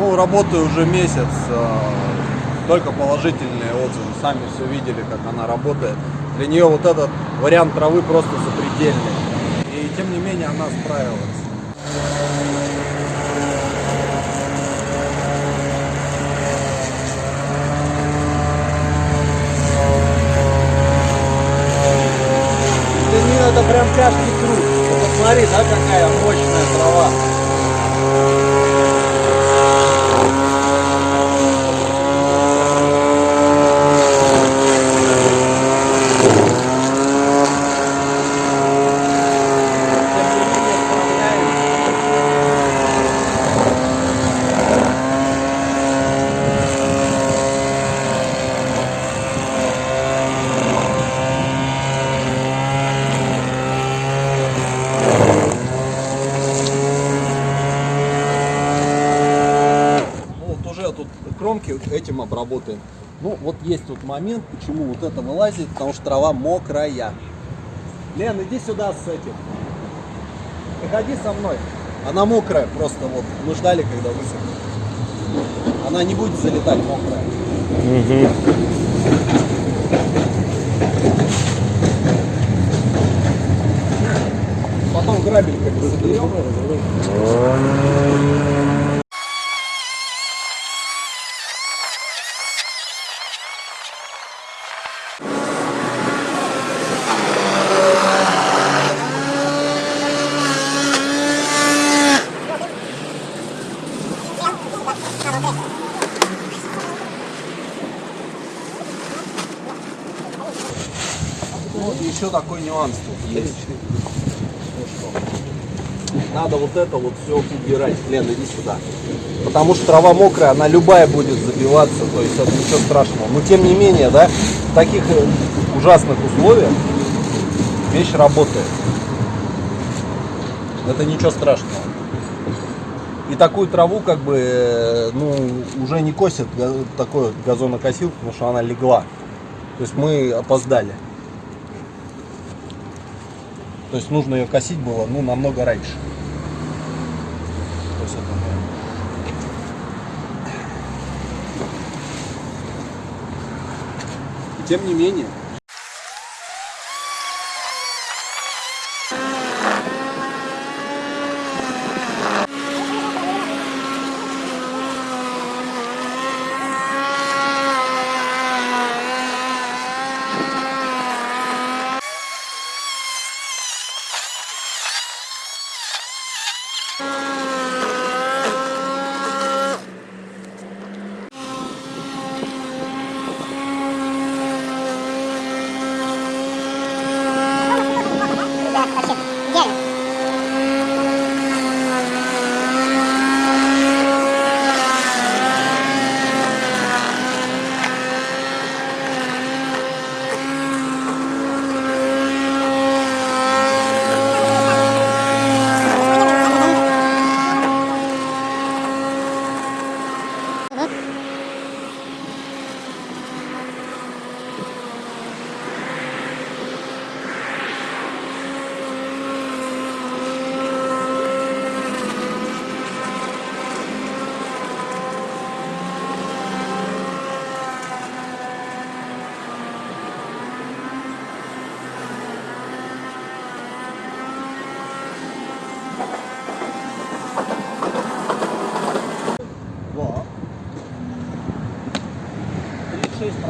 Ну, работаю уже месяц, э, только положительные отзывы. Сами все видели, как она работает. Для нее вот этот вариант травы просто запредельный. И тем не менее она справилась. Для нее это прям тяжкий труд. Посмотри, да, какая мощная трава. Тем не менее справляемся. Ну, вот уже тут кромки этим обработаем. Ну, вот есть тут момент, почему вот это вылазит, потому что трава мокрая. Лен, иди сюда с этим. Приходи со мной. Она мокрая, просто вот мы ждали, когда высохнет. Она не будет залетать мокрая. Потом грабельками заберем. Ну, еще такой нюанс тут есть. Надо вот это вот все убирать. Лен, иди сюда. Потому что трава мокрая, она любая будет забиваться, то есть это ничего страшного. Но тем не менее, да, в таких э, ужасных условиях вещь работает. Это ничего страшного. И такую траву как бы, э, ну, уже не косит такой вот газонокосилку, потому что она легла. То есть мы опоздали. То есть нужно ее косить было, ну, намного раньше. То есть это, тем не менее.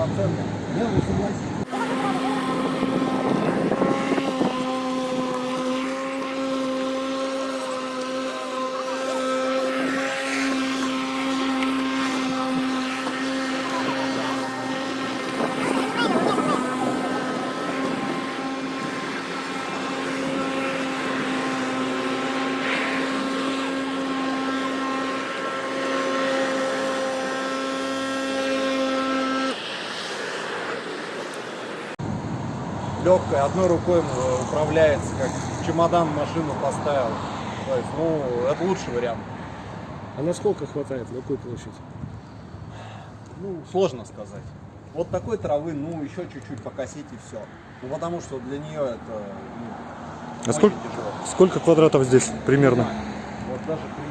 I'm filming. Легкая, одной рукой управляется, как чемодан в машину поставил. То есть, ну, это лучший вариант. А насколько хватает? На какую площадь? Ну, сложно сказать. Вот такой травы, ну, еще чуть-чуть покосить и все. Ну, потому что для нее это ну, А сколько, тяжело. сколько квадратов здесь примерно? Вот даже при